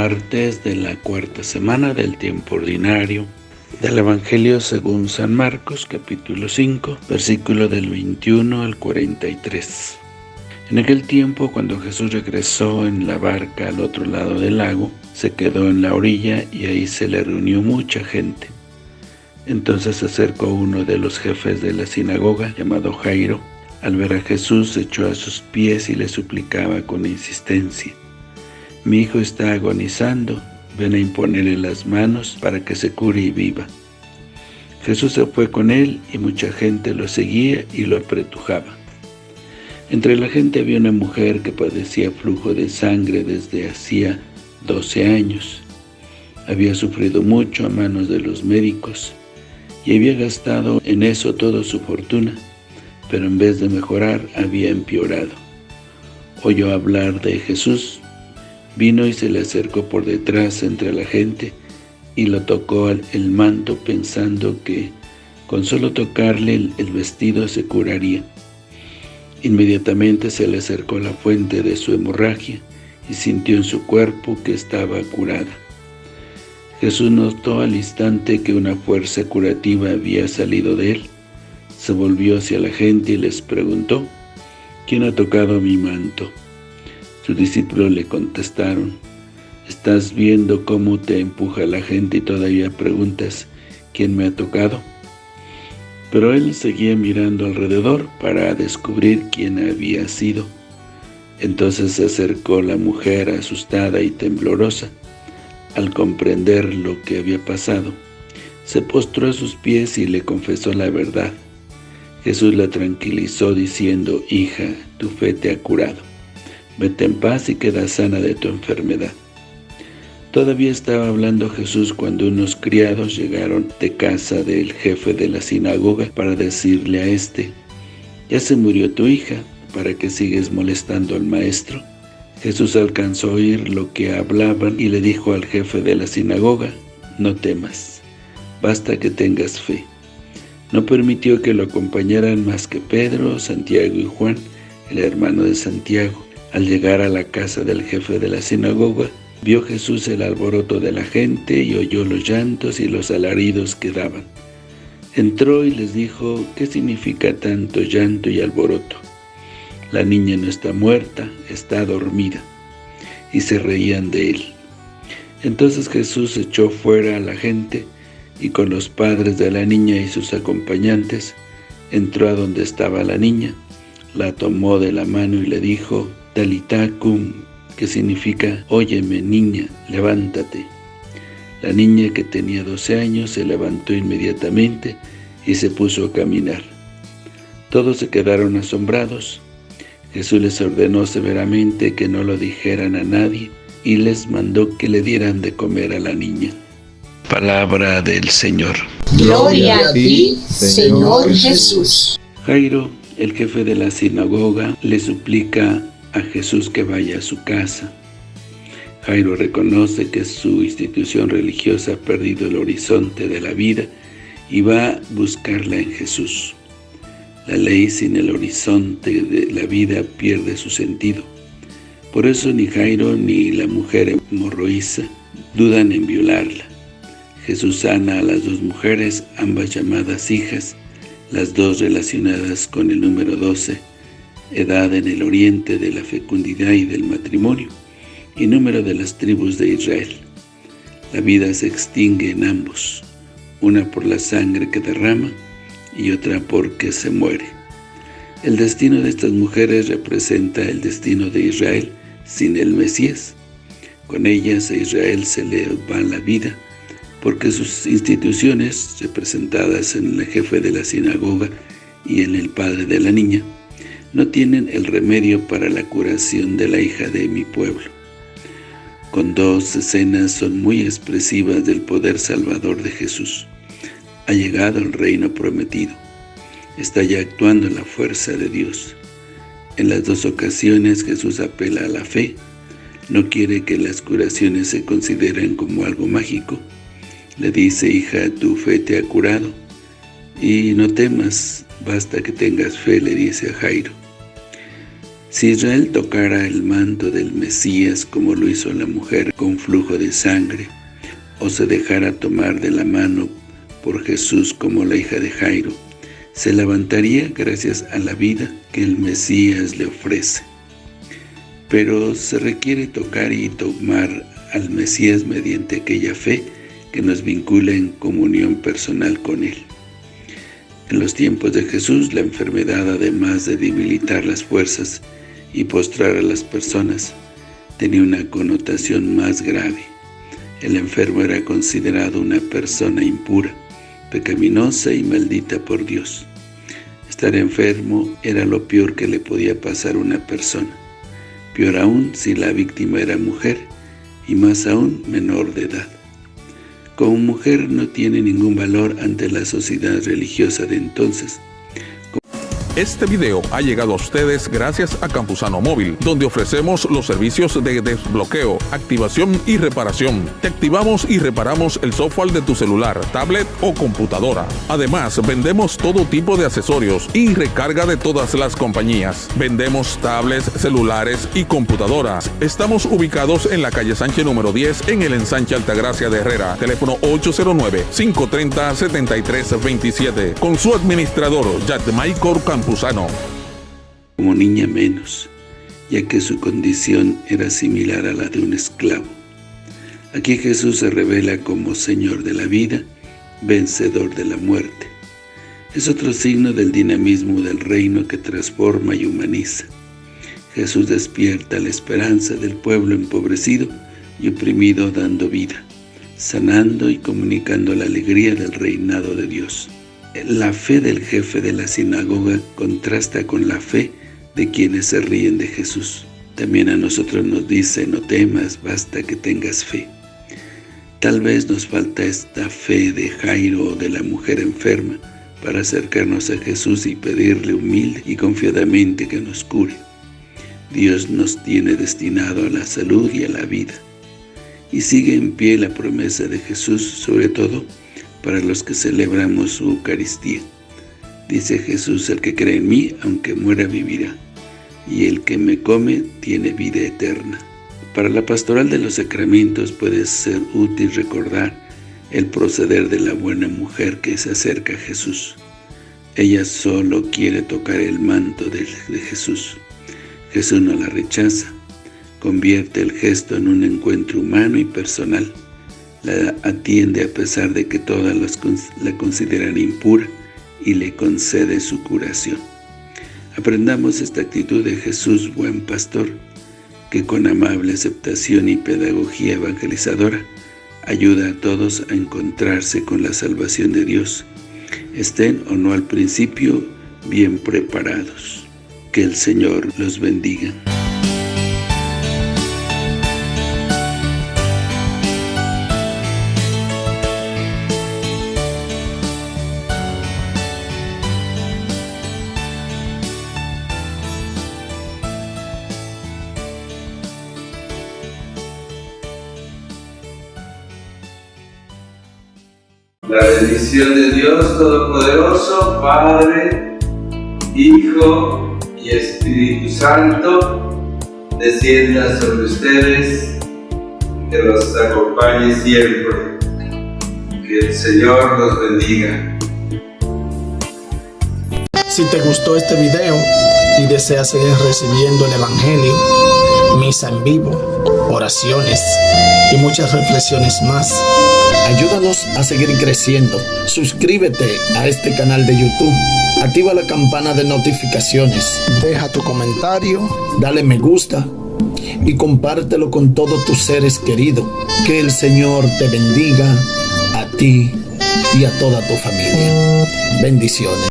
martes de la cuarta semana del tiempo ordinario del Evangelio según San Marcos, capítulo 5, versículo del 21 al 43. En aquel tiempo, cuando Jesús regresó en la barca al otro lado del lago, se quedó en la orilla y ahí se le reunió mucha gente. Entonces se acercó uno de los jefes de la sinagoga, llamado Jairo. Al ver a Jesús, se echó a sus pies y le suplicaba con insistencia. Mi hijo está agonizando, ven a imponerle las manos para que se cure y viva. Jesús se fue con él y mucha gente lo seguía y lo apretujaba. Entre la gente había una mujer que padecía flujo de sangre desde hacía 12 años. Había sufrido mucho a manos de los médicos y había gastado en eso toda su fortuna, pero en vez de mejorar había empeorado. Oyó hablar de Jesús Vino y se le acercó por detrás entre la gente y lo tocó el manto pensando que con solo tocarle el vestido se curaría. Inmediatamente se le acercó la fuente de su hemorragia y sintió en su cuerpo que estaba curada. Jesús notó al instante que una fuerza curativa había salido de él. Se volvió hacia la gente y les preguntó, ¿quién ha tocado mi manto? Sus discípulos le contestaron, ¿estás viendo cómo te empuja la gente y todavía preguntas, ¿quién me ha tocado? Pero él seguía mirando alrededor para descubrir quién había sido. Entonces se acercó la mujer asustada y temblorosa. Al comprender lo que había pasado, se postró a sus pies y le confesó la verdad. Jesús la tranquilizó diciendo, Hija, tu fe te ha curado. Vete en paz y queda sana de tu enfermedad. Todavía estaba hablando Jesús cuando unos criados llegaron de casa del jefe de la sinagoga para decirle a éste, «Ya se murió tu hija, ¿para que sigues molestando al maestro?» Jesús alcanzó a oír lo que hablaban y le dijo al jefe de la sinagoga, «No temas, basta que tengas fe». No permitió que lo acompañaran más que Pedro, Santiago y Juan, el hermano de Santiago. Al llegar a la casa del jefe de la sinagoga, vio Jesús el alboroto de la gente y oyó los llantos y los alaridos que daban. Entró y les dijo, ¿qué significa tanto llanto y alboroto? La niña no está muerta, está dormida. Y se reían de él. Entonces Jesús echó fuera a la gente y con los padres de la niña y sus acompañantes, entró a donde estaba la niña, la tomó de la mano y le dijo, Talitacum, que significa, óyeme niña, levántate. La niña que tenía 12 años se levantó inmediatamente y se puso a caminar. Todos se quedaron asombrados. Jesús les ordenó severamente que no lo dijeran a nadie y les mandó que le dieran de comer a la niña. Palabra del Señor. Gloria a ti, Señor Jesús. Jairo, el jefe de la sinagoga, le suplica a Jesús que vaya a su casa. Jairo reconoce que su institución religiosa ha perdido el horizonte de la vida y va a buscarla en Jesús. La ley sin el horizonte de la vida pierde su sentido. Por eso ni Jairo ni la mujer hemorroísa dudan en violarla. Jesús sana a las dos mujeres, ambas llamadas hijas, las dos relacionadas con el número 12, edad en el oriente de la fecundidad y del matrimonio, y número de las tribus de Israel. La vida se extingue en ambos, una por la sangre que derrama y otra porque se muere. El destino de estas mujeres representa el destino de Israel sin el Mesías. Con ellas a Israel se le va la vida, porque sus instituciones, representadas en el jefe de la sinagoga y en el padre de la niña, no tienen el remedio para la curación de la hija de mi pueblo. Con dos escenas son muy expresivas del poder salvador de Jesús. Ha llegado el reino prometido. Está ya actuando la fuerza de Dios. En las dos ocasiones Jesús apela a la fe. No quiere que las curaciones se consideren como algo mágico. Le dice, hija, tu fe te ha curado. Y no temas, basta que tengas fe, le dice a Jairo. Si Israel tocara el manto del Mesías como lo hizo la mujer con flujo de sangre, o se dejara tomar de la mano por Jesús como la hija de Jairo, se levantaría gracias a la vida que el Mesías le ofrece. Pero se requiere tocar y tomar al Mesías mediante aquella fe que nos vincula en comunión personal con Él. En los tiempos de Jesús, la enfermedad, además de debilitar las fuerzas y postrar a las personas, tenía una connotación más grave. El enfermo era considerado una persona impura, pecaminosa y maldita por Dios. Estar enfermo era lo peor que le podía pasar a una persona. Peor aún si la víctima era mujer, y más aún menor de edad. Como mujer no tiene ningún valor ante la sociedad religiosa de entonces, este video ha llegado a ustedes gracias a Campusano Móvil, donde ofrecemos los servicios de desbloqueo, activación y reparación. Te activamos y reparamos el software de tu celular, tablet o computadora. Además, vendemos todo tipo de accesorios y recarga de todas las compañías. Vendemos tablets, celulares y computadoras. Estamos ubicados en la calle Sánchez número 10 en el ensanche Altagracia de Herrera. Teléfono 809-530-7327. Con su administrador, Maicor Como niña menos, ya que su condición era similar a la de un esclavo. Aquí Jesús se revela como Señor de la vida, vencedor de la muerte. Es otro signo del dinamismo del reino que transforma y humaniza. Jesús despierta la esperanza del pueblo empobrecido y oprimido dando vida, sanando y comunicando la alegría del reinado de Dios. La fe del jefe de la sinagoga contrasta con la fe de quienes se ríen de Jesús. También a nosotros nos dice, no temas, basta que tengas fe. Tal vez nos falta esta fe de Jairo o de la mujer enferma para acercarnos a Jesús y pedirle humilde y confiadamente que nos cure. Dios nos tiene destinado a la salud y a la vida. Y sigue en pie la promesa de Jesús, sobre todo, para los que celebramos su Eucaristía. Dice Jesús, el que cree en mí, aunque muera, vivirá, y el que me come, tiene vida eterna. Para la pastoral de los sacramentos puede ser útil recordar el proceder de la buena mujer que se acerca a Jesús. Ella solo quiere tocar el manto de, de Jesús. Jesús no la rechaza, convierte el gesto en un encuentro humano y personal la atiende a pesar de que todas las, la consideran impura y le concede su curación. Aprendamos esta actitud de Jesús, buen pastor, que con amable aceptación y pedagogía evangelizadora ayuda a todos a encontrarse con la salvación de Dios, estén o no al principio bien preparados. Que el Señor los bendiga. La bendición de Dios Todopoderoso, Padre, Hijo y Espíritu Santo, descienda sobre ustedes, que los acompañe siempre. Que el Señor los bendiga. Si te gustó este video y deseas seguir recibiendo el Evangelio, misa en vivo, oraciones y muchas reflexiones más, Ayúdanos a seguir creciendo. Suscríbete a este canal de YouTube. Activa la campana de notificaciones. Deja tu comentario. Dale me gusta. Y compártelo con todos tus seres queridos. Que el Señor te bendiga a ti y a toda tu familia. Bendiciones.